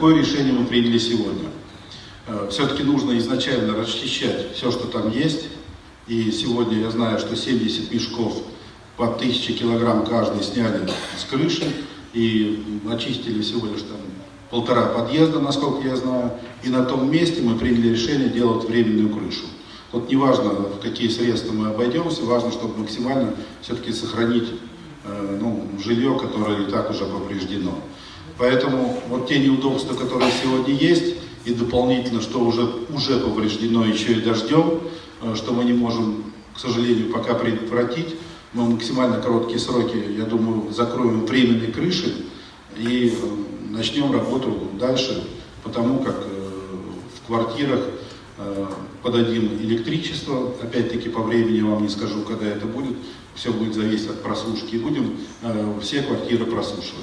какое решение мы приняли сегодня? Э, Все-таки нужно изначально расчищать все, что там есть. И сегодня я знаю, что 70 мешков по 1000 килограмм каждый сняли с крыши и очистили всего лишь там полтора подъезда, насколько я знаю. И на том месте мы приняли решение делать временную крышу. Вот неважно, в какие средства мы обойдемся, важно, чтобы максимально все-таки сохранить э, ну, жилье, которое и так уже повреждено. Поэтому вот те неудобства, которые сегодня есть, и дополнительно, что уже, уже повреждено еще и дождем, э, что мы не можем, к сожалению, пока предотвратить, мы максимально короткие сроки, я думаю, закроем временные крыши и э, начнем работу дальше, потому как э, в квартирах подадим электричество, опять-таки по времени вам не скажу, когда это будет, все будет зависеть от просушки, и будем все квартиры просушивать.